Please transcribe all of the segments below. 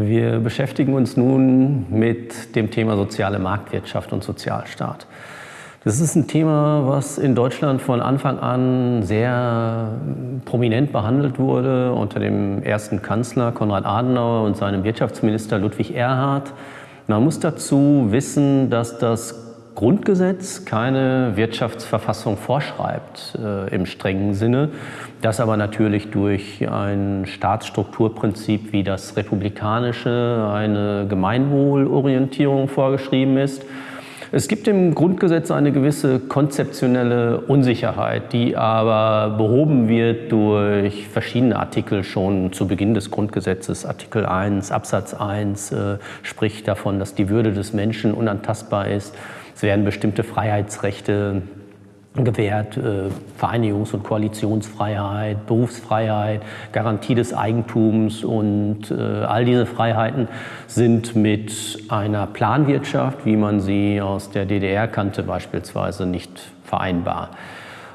Wir beschäftigen uns nun mit dem Thema soziale Marktwirtschaft und Sozialstaat. Das ist ein Thema, was in Deutschland von Anfang an sehr prominent behandelt wurde unter dem ersten Kanzler Konrad Adenauer und seinem Wirtschaftsminister Ludwig Erhard. Man muss dazu wissen, dass das Grundgesetz keine Wirtschaftsverfassung vorschreibt äh, im strengen Sinne, das aber natürlich durch ein Staatsstrukturprinzip wie das republikanische eine Gemeinwohlorientierung vorgeschrieben ist. Es gibt im Grundgesetz eine gewisse konzeptionelle Unsicherheit, die aber behoben wird durch verschiedene Artikel schon zu Beginn des Grundgesetzes. Artikel 1 Absatz 1 äh, spricht davon, dass die Würde des Menschen unantastbar ist. Es werden bestimmte Freiheitsrechte gewährt, äh, Vereinigungs- und Koalitionsfreiheit, Berufsfreiheit, Garantie des Eigentums und äh, all diese Freiheiten sind mit einer Planwirtschaft, wie man sie aus der DDR kannte, beispielsweise nicht vereinbar.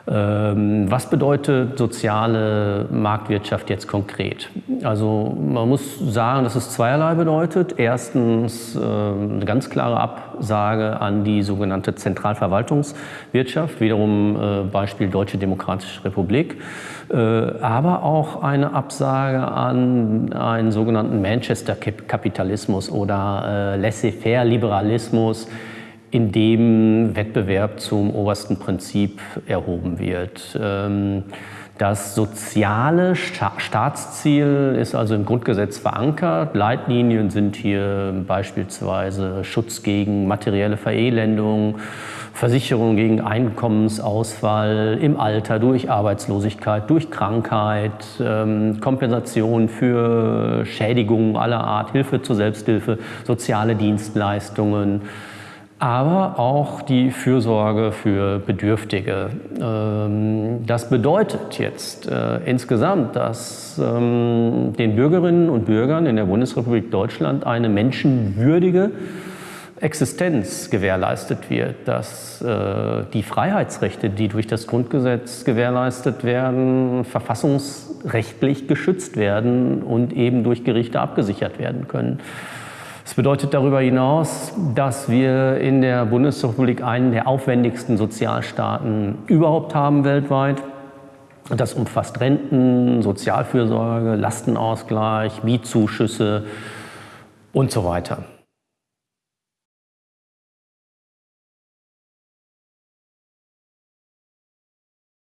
Ähm, was bedeutet soziale Marktwirtschaft jetzt konkret? Also man muss sagen, dass es zweierlei bedeutet. Erstens ähm, eine ganz klare Absage an die sogenannte Zentralverwaltungswirtschaft, wiederum äh, Beispiel Deutsche Demokratische Republik, äh, aber auch eine Absage an einen sogenannten Manchester-Kapitalismus oder äh, Laissez-faire-Liberalismus, in dem Wettbewerb zum obersten Prinzip erhoben wird. Ähm, das soziale Staatsziel ist also im Grundgesetz verankert. Leitlinien sind hier beispielsweise Schutz gegen materielle Verelendung, Versicherung gegen Einkommensausfall im Alter durch Arbeitslosigkeit, durch Krankheit, ähm, Kompensation für Schädigungen aller Art, Hilfe zur Selbsthilfe, soziale Dienstleistungen aber auch die Fürsorge für Bedürftige. Ähm, das bedeutet jetzt äh, insgesamt, dass ähm, den Bürgerinnen und Bürgern in der Bundesrepublik Deutschland eine menschenwürdige Existenz gewährleistet wird, dass äh, die Freiheitsrechte, die durch das Grundgesetz gewährleistet werden, verfassungsrechtlich geschützt werden und eben durch Gerichte abgesichert werden können. Es bedeutet darüber hinaus, dass wir in der Bundesrepublik einen der aufwendigsten Sozialstaaten überhaupt haben weltweit. Das umfasst Renten, Sozialfürsorge, Lastenausgleich, Mietzuschüsse und so weiter.